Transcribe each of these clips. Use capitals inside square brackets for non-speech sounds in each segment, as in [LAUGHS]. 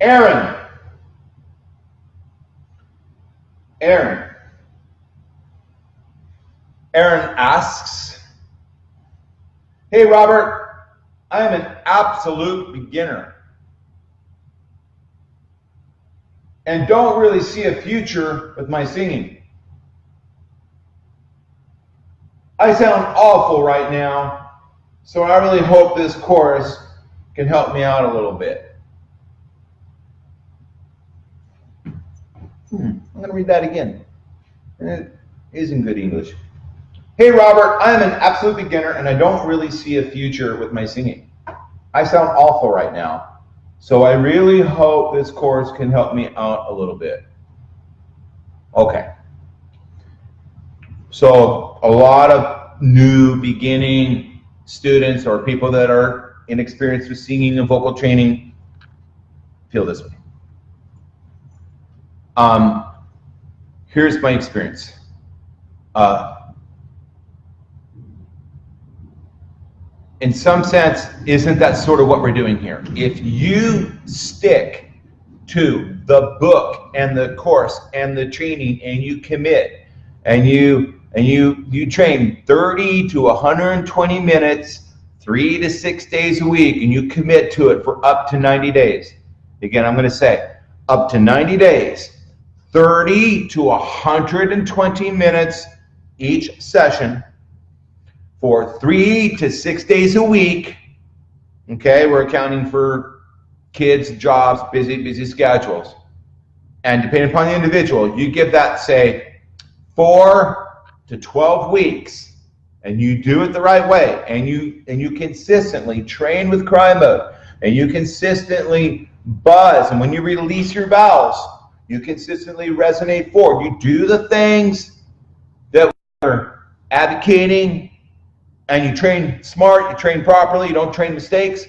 Aaron. Aaron. Aaron asks, Hey Robert, I am an absolute beginner and don't really see a future with my singing. I sound awful right now, so I really hope this course can help me out a little bit. Hmm, I'm going to read that again. And It is in good English. Hey, Robert, I am an absolute beginner and I don't really see a future with my singing. I sound awful right now, so I really hope this course can help me out a little bit. Okay. So a lot of new beginning students or people that are inexperienced with singing and vocal training feel this way. Um, here's my experience. Uh, in some sense, isn't that sort of what we're doing here? If you stick to the book and the course and the training and you commit and you and you you train 30 to 120 minutes three to six days a week and you commit to it for up to 90 days again i'm going to say up to 90 days 30 to 120 minutes each session for three to six days a week. Okay, we're accounting for kids, jobs, busy, busy schedules. And depending upon the individual, you give that, say, four to 12 weeks, and you do it the right way, and you and you consistently train with cry mode, and you consistently buzz, and when you release your vowels, you consistently resonate forward. You do the things that we're advocating and you train smart, you train properly, you don't train mistakes,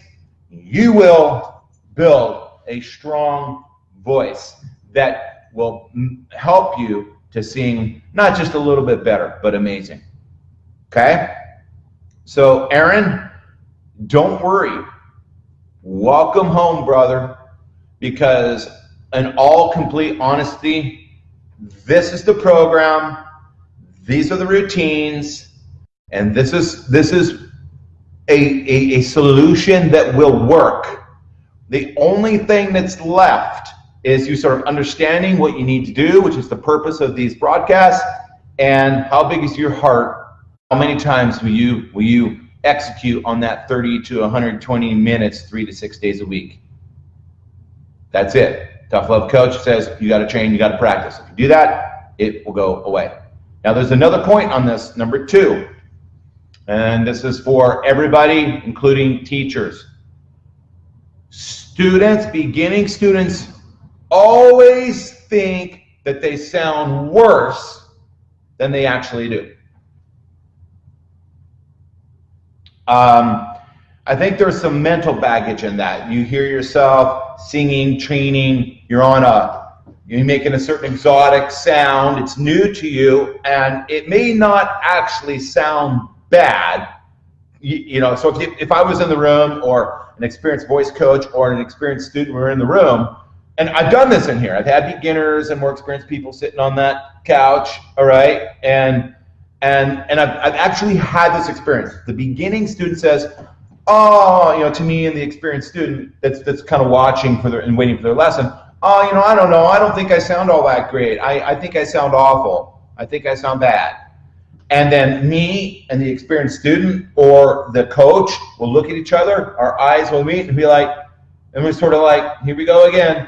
you will build a strong voice that will help you to sing not just a little bit better, but amazing. Okay? So, Aaron, don't worry. Welcome home, brother, because in all complete honesty, this is the program, these are the routines, and this is this is a, a, a solution that will work. The only thing that's left is you sort of understanding what you need to do, which is the purpose of these broadcasts, and how big is your heart? How many times will you will you execute on that 30 to 120 minutes, three to six days a week? That's it. Tough Love Coach says you got to train, you got to practice. If you do that, it will go away. Now, there's another point on this, number two. And this is for everybody, including teachers. Students, beginning students, always think that they sound worse than they actually do. Um, I think there's some mental baggage in that. You hear yourself singing, training, you're on a, you're making a certain exotic sound, it's new to you, and it may not actually sound bad, you, you know, so if, if I was in the room or an experienced voice coach or an experienced student were in the room, and I've done this in here. I've had beginners and more experienced people sitting on that couch, all right? And and and I've, I've actually had this experience. The beginning student says, oh, you know, to me and the experienced student that's that's kind of watching for their and waiting for their lesson, oh, you know, I don't know. I don't think I sound all that great. I, I think I sound awful. I think I sound bad. And then me and the experienced student or the coach will look at each other, our eyes will meet and be like, and we're sort of like, here we go again.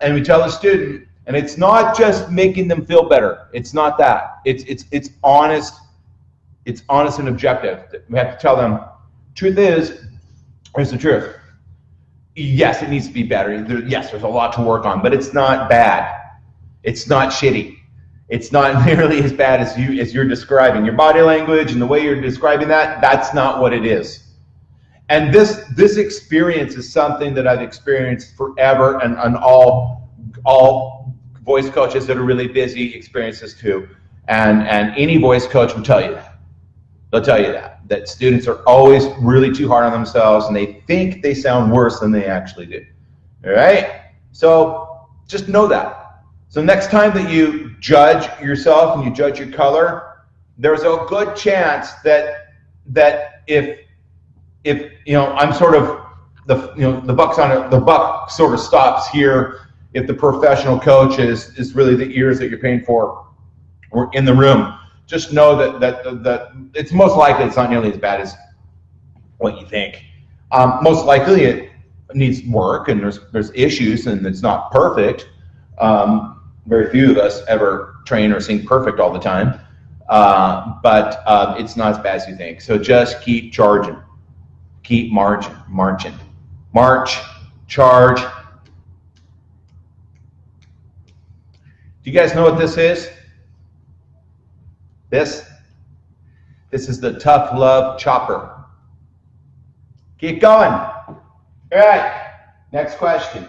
And we tell the student, and it's not just making them feel better. It's not that. It's it's it's honest. It's honest and objective. We have to tell them, truth is, here's the truth. Yes, it needs to be better. There, yes, there's a lot to work on, but it's not bad. It's not shitty it's not [LAUGHS] nearly as bad as you as you're describing your body language and the way you're describing that that's not what it is and this this experience is something that i've experienced forever and, and all all voice coaches that are really busy experience this too and and any voice coach will tell you that they'll tell you that that students are always really too hard on themselves and they think they sound worse than they actually do all right So just know that. So next time that you judge yourself and you judge your color, there's a good chance that that if if you know I'm sort of the you know the buck's on it, the buck sort of stops here if the professional coach is is really the ears that you're paying for or in the room. Just know that that that it's most likely it's not nearly as bad as what you think. Um, most likely it needs work and there's there's issues and it's not perfect. Um, very few of us ever train or sing perfect all the time, uh, but uh, it's not as bad as you think. So just keep charging, keep marching, marching, march, charge. Do you guys know what this is? This? This is the tough love chopper. Keep going. All right, next question.